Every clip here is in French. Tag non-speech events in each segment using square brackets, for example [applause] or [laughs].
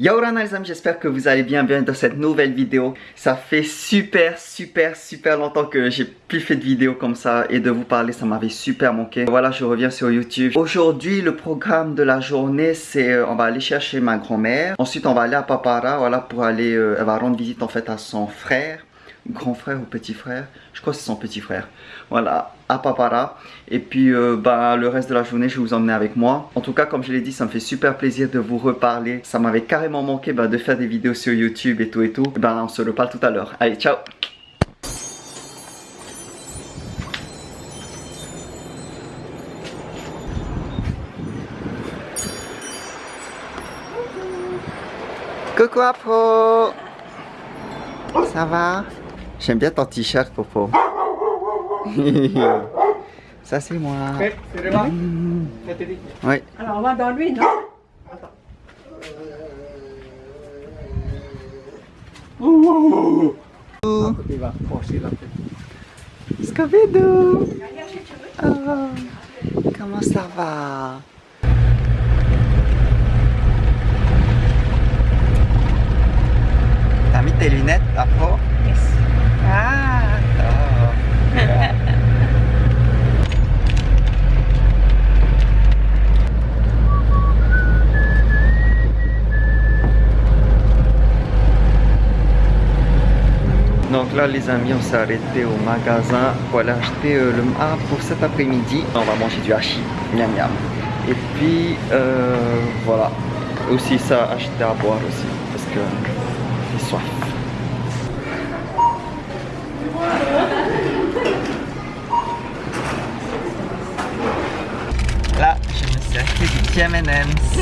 Yaorana les j'espère que vous allez bien, bien dans cette nouvelle vidéo. Ça fait super, super, super longtemps que j'ai plus fait de vidéos comme ça et de vous parler, ça m'avait super manqué. Voilà, je reviens sur YouTube. Aujourd'hui, le programme de la journée, c'est euh, on va aller chercher ma grand-mère. Ensuite, on va aller à Papara, voilà, pour aller, euh, elle va rendre visite en fait à son frère grand frère ou petit frère, je crois que c'est son petit frère, voilà, à Papara. Et puis euh, bah, le reste de la journée, je vais vous emmener avec moi. En tout cas, comme je l'ai dit, ça me fait super plaisir de vous reparler. Ça m'avait carrément manqué bah, de faire des vidéos sur YouTube et tout et tout. Bah, on se reparle tout à l'heure. Allez, ciao Coucou Apro Ça va? J'aime bien ton t-shirt, Popo. [laughs] Ça, c'est moi. C'est moi mmh. Oui. Alors, on va dans lui, non? Ouh. Scooby-Doo oh. Comment ça va? T'as mis tes lunettes, Afro? Ah, Donc là les amis on s'est arrêté au magasin pour aller acheter euh, le ah, pour cet après-midi. On va manger du hachis, miam miam. Et puis euh, voilà, aussi ça acheter à boire aussi parce que j'ai soif. Là, je me suis acheté du petit M&M's.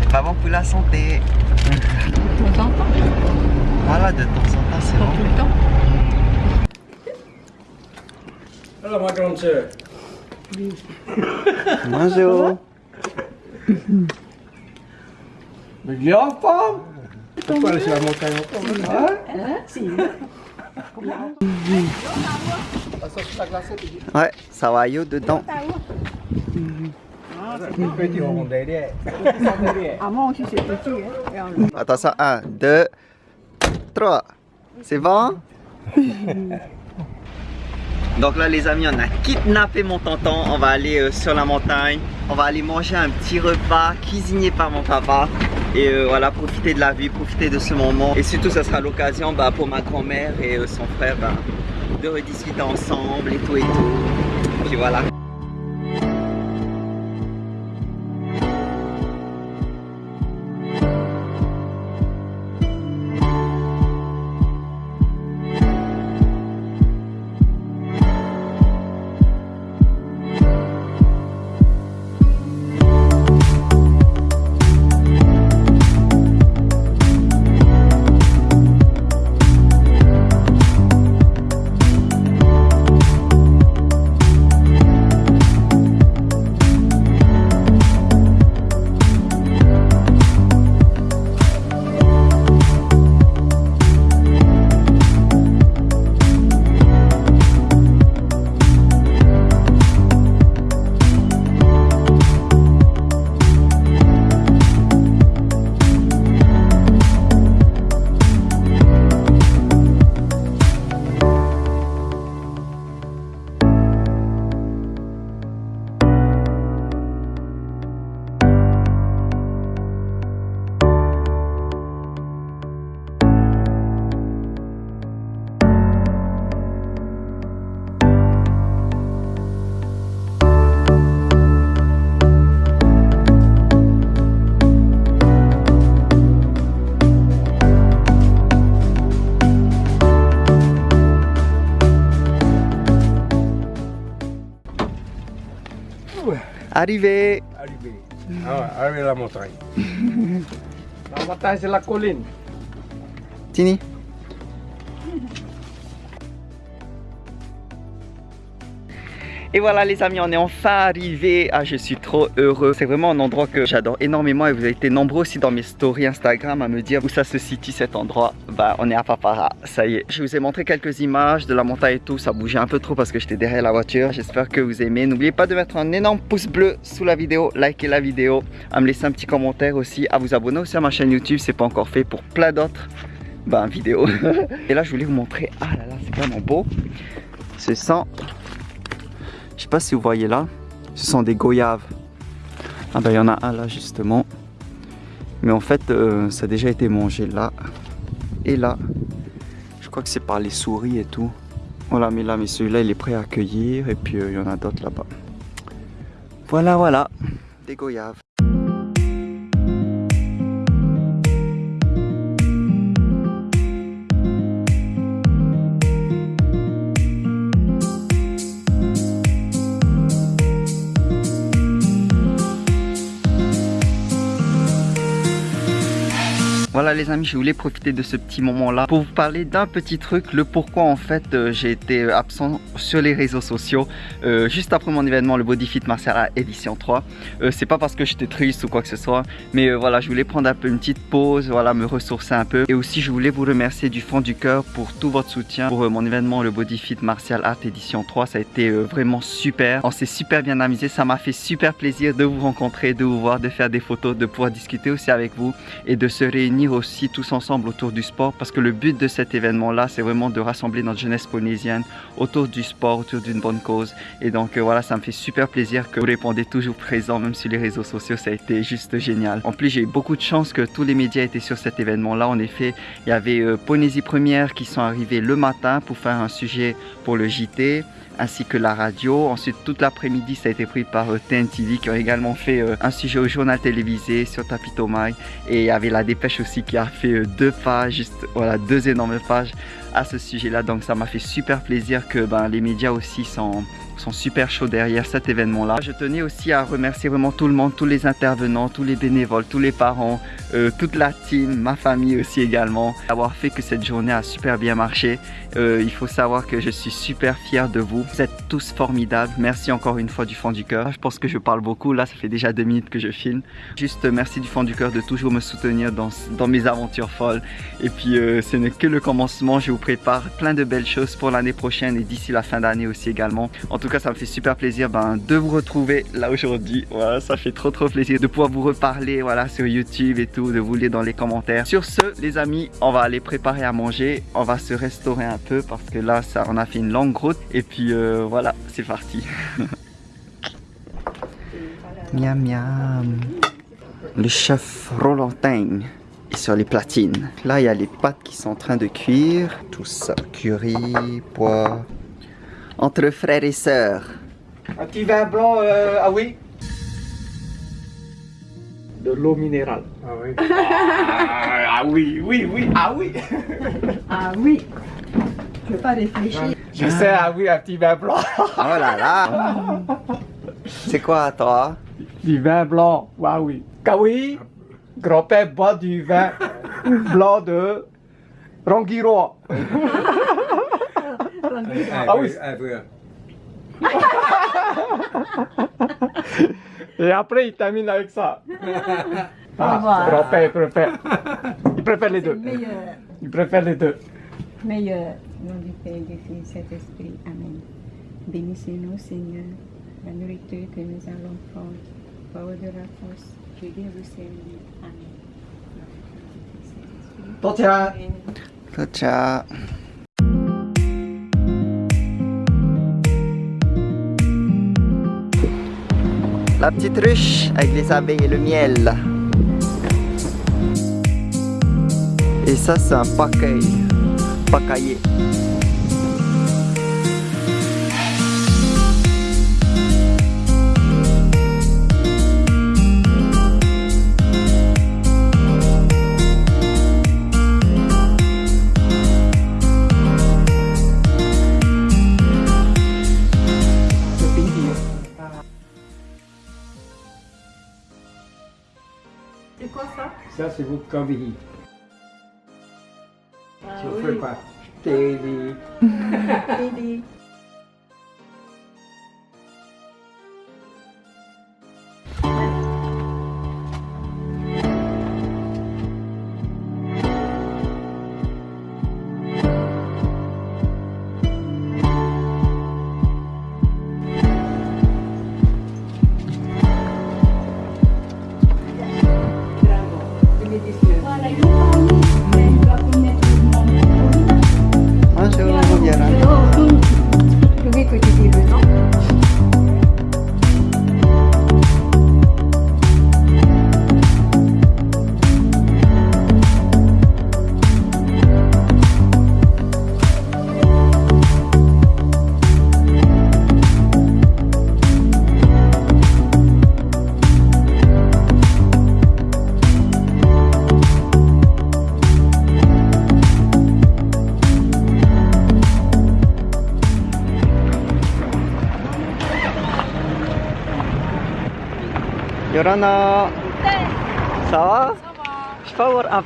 C'est pas bon pour la santé. De temps en temps. Voilà, de temps en temps, c'est bon. tout le temps. Alors ma grande sœur. Bonjour. Mais On peut aller sur la montagne encore. Hein Si. Ouais, ça va yo dedans. Petit aussi, c'est Attention, 1, 2, 3. C'est bon? Donc là les amis, on a kidnappé mon tonton. On va aller euh, sur la montagne. On va aller manger un petit repas cuisiné par mon papa. Et euh, voilà, profiter de la vie, profiter de ce moment. Et surtout, ça sera l'occasion bah, pour ma grand-mère et euh, son frère bah, de rediscuter ensemble et tout et tout. Puis voilà. Arrivé Arrivé. Ah ouais, arrivé à la montagne. [laughs] la montagne, c'est la colline. Tini Et voilà les amis, on est enfin arrivé. Ah, je suis trop heureux. C'est vraiment un endroit que j'adore énormément et vous avez été nombreux aussi dans mes stories Instagram à me dire où ça se situe cet endroit. Bah, on est à Papara, ça y est. Je vous ai montré quelques images de la montagne et tout. Ça bougeait un peu trop parce que j'étais derrière la voiture. J'espère que vous aimez. N'oubliez pas de mettre un énorme pouce bleu sous la vidéo, liker la vidéo, à me laisser un petit commentaire aussi, à vous abonner aussi à ma chaîne YouTube, c'est pas encore fait pour plein d'autres ben, vidéos. [laughs] et là, je voulais vous montrer. Ah là là, c'est vraiment beau. Ce sont je sais pas si vous voyez là, ce sont des goyaves. Ah ben il y en a un là justement. Mais en fait, euh, ça a déjà été mangé là et là. Je crois que c'est par les souris et tout. Voilà, mais là, mais celui-là, il est prêt à accueillir. Et puis, euh, il y en a d'autres là-bas. Voilà, voilà, des goyaves. Voilà les amis, je voulais profiter de ce petit moment là pour vous parler d'un petit truc, le pourquoi en fait euh, j'ai été absent sur les réseaux sociaux euh, juste après mon événement le Body Fit Martial édition 3. Euh, c'est pas parce que j'étais triste ou quoi que ce soit, mais voilà, je voulais prendre un peu une petite pause, voilà, me ressourcer un peu et aussi je voulais vous remercier du fond du cœur pour tout votre soutien pour mon événement le Body Fit Martial Art édition 3. Ça a été vraiment super, on s'est super bien amusé, ça m'a fait super plaisir de vous rencontrer, de vous voir, de faire des photos, de pouvoir discuter aussi avec vous et de se réunir aussi tous ensemble autour du sport parce que le but de cet événement là c'est vraiment de rassembler notre jeunesse polynésienne autour du sport, autour d'une bonne cause. Et donc euh, voilà ça me fait super plaisir que vous répondez toujours présent même sur les réseaux sociaux ça a été juste génial. En plus j'ai eu beaucoup de chance que tous les médias étaient sur cet événement là en effet il y avait euh, Polynésie Première qui sont arrivés le matin pour faire un sujet pour le JT ainsi que la radio. Ensuite, toute l'après-midi, ça a été pris par euh, TNTV qui ont également fait euh, un sujet au journal télévisé sur Tapitomai. Et il y avait la dépêche aussi qui a fait euh, deux pages, juste voilà, deux énormes pages à ce sujet-là. Donc ça m'a fait super plaisir que ben, les médias aussi sont sont super chauds derrière cet événement-là. Je tenais aussi à remercier vraiment tout le monde, tous les intervenants, tous les bénévoles, tous les parents, euh, toute la team, ma famille aussi également, d'avoir fait que cette journée a super bien marché. Euh, il faut savoir que je suis super fier de vous. Vous êtes tous formidables. Merci encore une fois du fond du cœur. Je pense que je parle beaucoup. Là, ça fait déjà deux minutes que je filme. Juste merci du fond du cœur de toujours me soutenir dans, dans mes aventures folles. Et puis, euh, ce n'est que le commencement. Je vous prépare plein de belles choses pour l'année prochaine et d'ici la fin d'année aussi également. En tout cas, ça me fait super plaisir ben, de vous retrouver là aujourd'hui. Voilà, ça fait trop trop plaisir de pouvoir vous reparler voilà, sur YouTube et tout, de vous lire dans les commentaires. Sur ce, les amis, on va aller préparer à manger. On va se restaurer un peu parce que là, ça, on a fait une longue route. Et puis euh, voilà, c'est parti. [laughs] miam miam. Le chef Rolantin est sur les platines. Là, il y a les pâtes qui sont en train de cuire. Tout ça, curry, pois, entre frères et sœurs. Un petit vin blanc, euh, ah oui De l'eau minérale. Ah oui. [laughs] ah, oui, oui, oui, ah oui. Ah oui. Je veux pas réfléchir. Je sais, ah oui, un petit vin blanc. Oh là là [laughs] C'est quoi toi? Du vin blanc, ah oui. Ah oui, grand-père boit du vin blanc de Rangiroa. [laughs] Ah oui. [laughs] Et après, il termine avec ça. [laughs] Ah, grand-père préfère. Il préfère les deux. Meilleur, Il préfère les deux. meilleur. Nom du Père, du Fils, Saint-Esprit. Amen. Bénissez-nous, Seigneur, la nourriture que nous allons prendre. Power de la force. Je viens vous servir. Amen. Tocha. Ciao ciao La petite ruche avec les abeilles et le miel. Et ça c'est un paquet. Pacaillé. Ça, c'est votre kavihi. Ah Je [laughs] Yorana. Ça va Je peux avoir un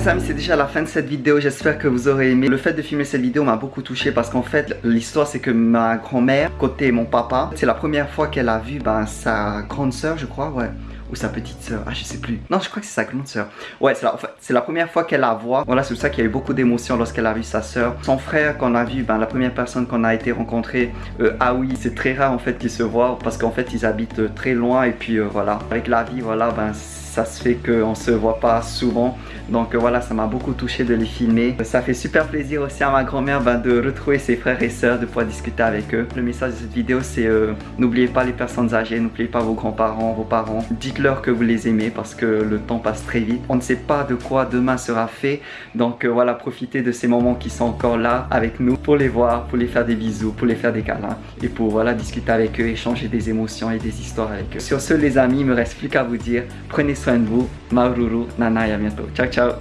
c'est déjà la fin de cette vidéo, j'espère que vous aurez aimé. Le fait de filmer cette vidéo m'a beaucoup touché parce qu'en fait, l'histoire c'est que ma grand-mère, côté mon papa, c'est la première fois qu'elle a vu ben, sa grande soeur je crois, ouais. Ou sa petite soeur, ah je sais plus. Non, je crois que c'est sa grande soeur. Ouais, c'est la, la première fois qu'elle la voit. Voilà, c'est pour ça qu'il y a eu beaucoup d'émotions lorsqu'elle a vu sa soeur. Son frère qu'on a vu, ben, la première personne qu'on a été rencontrée, euh, ah oui, c'est très rare en fait qu'ils se voient parce qu'en fait ils habitent euh, très loin et puis euh, voilà. Avec la vie, voilà, ben ça se fait qu'on se voit pas souvent. Donc euh, voilà, ça m'a beaucoup touché de les filmer. Ça fait super plaisir aussi à ma grand-mère ben, de retrouver ses frères et sœurs, de pouvoir discuter avec eux. Le message de cette vidéo, c'est euh, n'oubliez pas les personnes âgées, n'oubliez pas vos grands-parents, vos parents. Dites-leur que vous les aimez parce que le temps passe très vite. On ne sait pas de quoi demain sera fait. Donc euh, voilà, profitez de ces moments qui sont encore là avec nous pour les voir, pour les faire des bisous, pour les faire des câlins et pour voilà discuter avec eux, échanger des émotions et des histoires avec eux. Sur ce les amis, il me reste plus qu'à vous dire, prenez soin de vous. Maururu, Nana et à bientôt. Ciao ciao